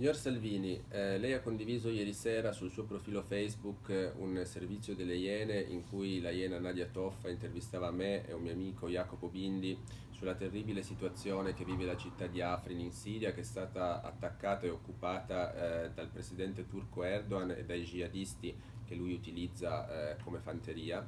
Signor Salvini, eh, lei ha condiviso ieri sera sul suo profilo Facebook eh, un servizio delle Iene in cui la Iena Nadia Toffa intervistava me e un mio amico Jacopo Bindi sulla terribile situazione che vive la città di Afrin in Siria che è stata attaccata e occupata eh, dal presidente turco Erdogan e dai jihadisti che lui utilizza eh, come fanteria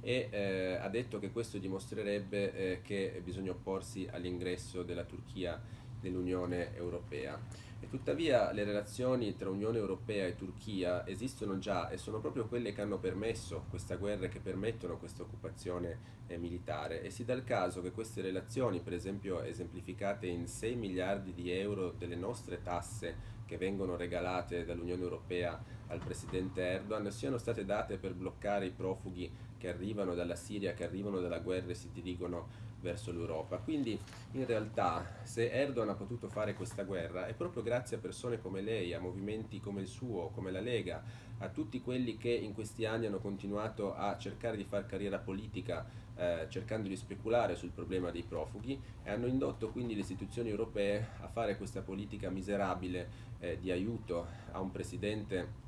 e eh, ha detto che questo dimostrerebbe eh, che bisogna opporsi all'ingresso della Turchia nell'Unione Europea. E tuttavia le relazioni tra Unione Europea e Turchia esistono già e sono proprio quelle che hanno permesso questa guerra e che permettono questa occupazione eh, militare. E si dà il caso che queste relazioni, per esempio esemplificate in 6 miliardi di euro delle nostre tasse che vengono regalate dall'Unione Europea al Presidente Erdogan, siano state date per bloccare i profughi che arrivano dalla Siria, che arrivano dalla guerra e si dirigono verso l'Europa. Quindi in realtà se Erdogan ha potuto fare questa guerra è proprio grazie a persone come lei, a movimenti come il suo, come la Lega, a tutti quelli che in questi anni hanno continuato a cercare di fare carriera politica eh, cercando di speculare sul problema dei profughi e hanno indotto quindi le istituzioni europee a fare questa politica miserabile eh, di aiuto a un presidente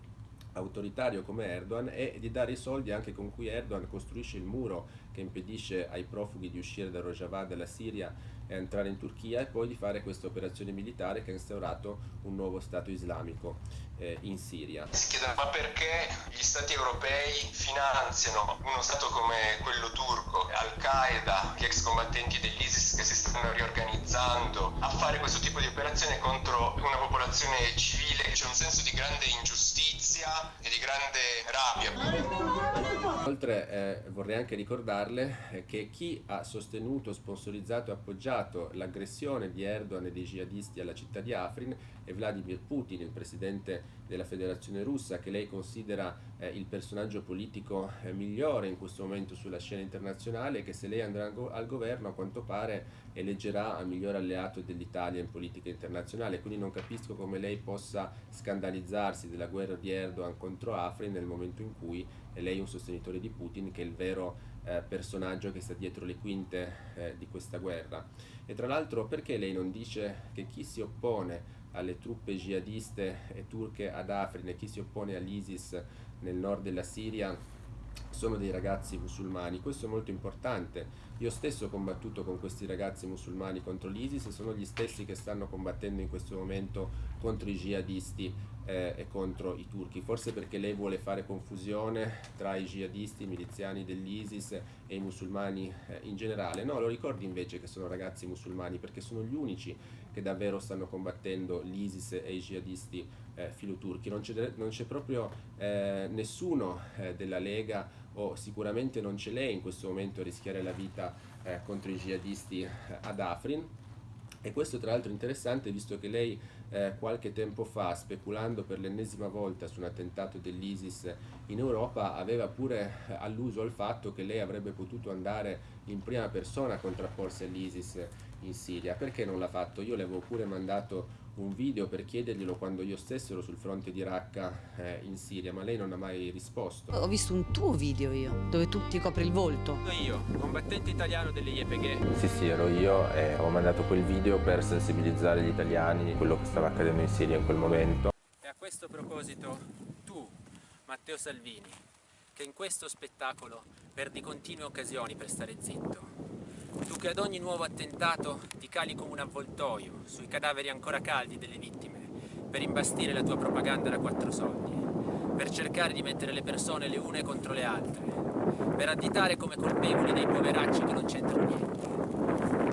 autoritario come Erdogan e di dare i soldi anche con cui Erdogan costruisce il muro che impedisce ai profughi di uscire da Rojava, dalla Siria entrare in Turchia e poi di fare questa operazione militare che ha instaurato un nuovo Stato islamico eh, in Siria. Si chiedono ma perché gli Stati europei finanziano uno Stato come quello turco, Al-Qaeda, gli ex combattenti dell'ISIS che si stanno riorganizzando a fare questo tipo di operazione contro una popolazione civile, c'è un senso di grande ingiustizia e di grande rabbia. Inoltre eh, vorrei anche ricordarle eh, che chi ha sostenuto, sponsorizzato e appoggiato l'aggressione di Erdogan e dei jihadisti alla città di Afrin è Vladimir Putin, il presidente della federazione russa che lei considera eh, il personaggio politico eh, migliore in questo momento sulla scena internazionale che se lei andrà al governo a quanto pare eleggerà a miglior alleato dell'Italia in politica internazionale. Quindi non capisco come lei possa scandalizzarsi della guerra di Erdogan contro Afrin nel momento in cui è lei un sostenitore di Putin che è il vero eh, personaggio che sta dietro le quinte eh, di questa guerra. E tra l'altro perché lei non dice che chi si oppone alle truppe jihadiste e turche ad Afrin e chi si oppone all'ISIS nel nord della Siria sono dei ragazzi musulmani, questo è molto importante. Io stesso ho combattuto con questi ragazzi musulmani contro l'ISIS e sono gli stessi che stanno combattendo in questo momento contro i jihadisti eh, e contro i turchi, forse perché lei vuole fare confusione tra i jihadisti, i miliziani dell'ISIS e i musulmani eh, in generale. No, lo ricordi invece che sono ragazzi musulmani perché sono gli unici che davvero stanno combattendo l'ISIS e i jihadisti eh, filoturchi. Non c'è proprio eh, nessuno eh, della Lega o sicuramente non c'è lei in questo momento a rischiare la vita eh, contro i jihadisti eh, ad Afrin e questo tra l'altro interessante visto che lei eh, qualche tempo fa, speculando per l'ennesima volta su un attentato dell'ISIS in Europa, aveva pure eh, alluso al fatto che lei avrebbe potuto andare in prima persona a contrapporsi all'ISIS in Siria. Perché non l'ha fatto? Io le avevo pure mandato un video per chiederglielo quando io stesso ero sul fronte di Raqqa eh, in Siria, ma lei non ha mai risposto. Ho visto un tuo video io, dove tu ti copri il volto. Io, combattente italiano delle YPG. Sì, sì, ero io e ho mandato quel video per sensibilizzare gli italiani di quello che stava accadendo in Siria in quel momento. E a questo proposito, tu, Matteo Salvini, che in questo spettacolo perdi continue occasioni per stare zitto, tu che ad ogni nuovo attentato ti cali come un avvoltoio sui cadaveri ancora caldi delle vittime per imbastire la tua propaganda da quattro soldi, per cercare di mettere le persone le une contro le altre, per additare come colpevoli dei poveracci che non c'entrano niente.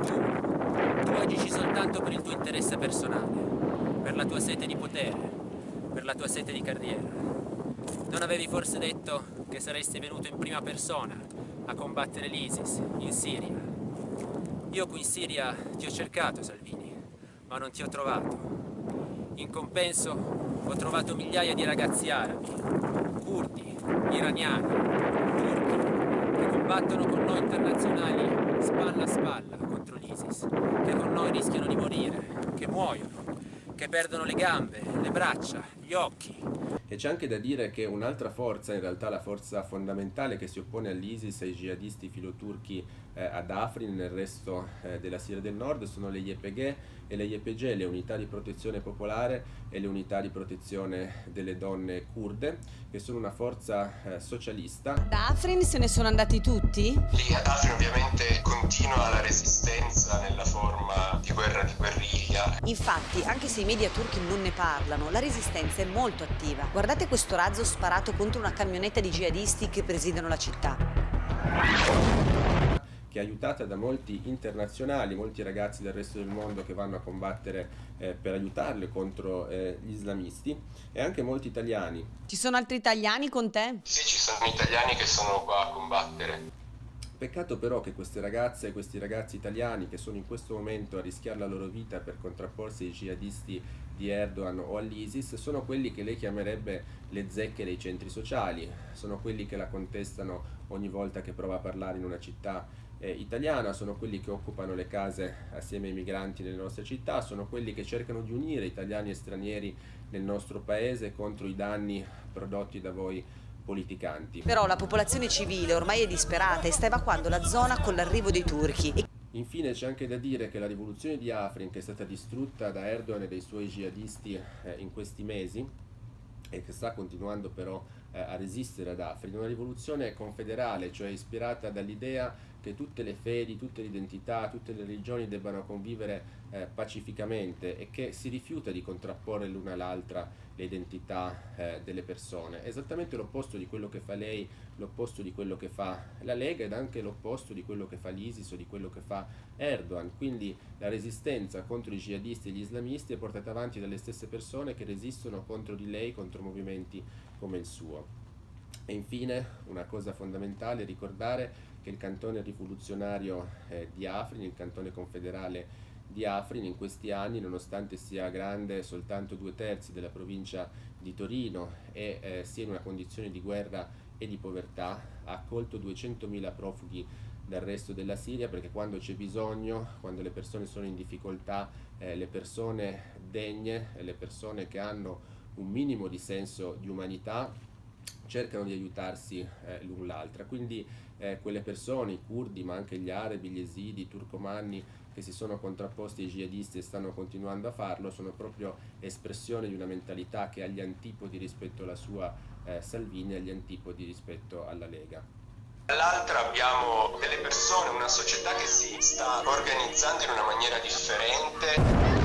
Tu, tu agisci soltanto per il tuo interesse personale, per la tua sete di potere, per la tua sete di carriera. Non avevi forse detto che saresti venuto in prima persona a combattere l'ISIS in Siria io qui in Siria ti ho cercato, Salvini, ma non ti ho trovato. In compenso ho trovato migliaia di ragazzi arabi, curdi, iraniani, turchi, che combattono con noi internazionali spalla a spalla contro l'ISIS, che con noi rischiano di morire, che muoiono, che perdono le gambe, le braccia, gli occhi. E c'è anche da dire che un'altra forza, in realtà la forza fondamentale che si oppone all'ISIS e ai jihadisti filoturchi eh, ad Afrin nel resto eh, della Siria del Nord sono le YPG e le YPG, le unità di protezione popolare e le unità di protezione delle donne kurde, che sono una forza eh, socialista. Da Afrin se ne sono andati tutti? Lì ad Afrin ovviamente continua la resistenza nella forma di guerra di guerriglia. Infatti, anche se i media turchi non ne parlano, la resistenza è molto attiva. Guardate questo razzo sparato contro una camionetta di jihadisti che presidiano la città che è aiutata da molti internazionali, molti ragazzi del resto del mondo che vanno a combattere eh, per aiutarle contro eh, gli islamisti e anche molti italiani. Ci sono altri italiani con te? Sì, ci sono italiani che sono qua a combattere. Peccato però che queste ragazze e questi ragazzi italiani che sono in questo momento a rischiare la loro vita per contrapporsi ai jihadisti di Erdogan o all'ISIS sono quelli che lei chiamerebbe le zecche dei centri sociali, sono quelli che la contestano ogni volta che prova a parlare in una città eh, italiana, sono quelli che occupano le case assieme ai migranti nelle nostre città, sono quelli che cercano di unire italiani e stranieri nel nostro paese contro i danni prodotti da voi politicanti. Però la popolazione civile ormai è disperata e sta evacuando la zona con l'arrivo dei turchi. Infine c'è anche da dire che la rivoluzione di Afrin, che è stata distrutta da Erdogan e dai suoi jihadisti eh, in questi mesi, e che sta continuando però eh, a resistere ad Afrin, una rivoluzione confederale, cioè ispirata dall'idea che tutte le fedi, tutte le identità, tutte le religioni debbano convivere eh, pacificamente e che si rifiuta di contrapporre l'una all'altra le identità eh, delle persone. Esattamente l'opposto di quello che fa lei, l'opposto di quello che fa la Lega ed anche l'opposto di quello che fa l'ISIS o di quello che fa Erdogan. Quindi la resistenza contro i jihadisti e gli islamisti è portata avanti dalle stesse persone che resistono contro di lei, contro movimenti come il suo. E infine una cosa fondamentale, ricordare che il cantone rivoluzionario eh, di Afrin, il cantone confederale di Afrin in questi anni, nonostante sia grande soltanto due terzi della provincia di Torino e eh, sia in una condizione di guerra e di povertà, ha accolto 200.000 profughi dal resto della Siria perché quando c'è bisogno, quando le persone sono in difficoltà, eh, le persone degne, le persone che hanno un minimo di senso di umanità cercano di aiutarsi eh, l'un l'altra. Quindi eh, quelle persone, i curdi, ma anche gli arabi, gli esidi, i turcomanni che si sono contrapposti ai jihadisti e stanno continuando a farlo, sono proprio espressione di una mentalità che ha gli antipodi rispetto alla sua eh, Salvini e agli antipodi rispetto alla Lega. Dall'altra abbiamo delle persone, una società che si sta organizzando in una maniera differente.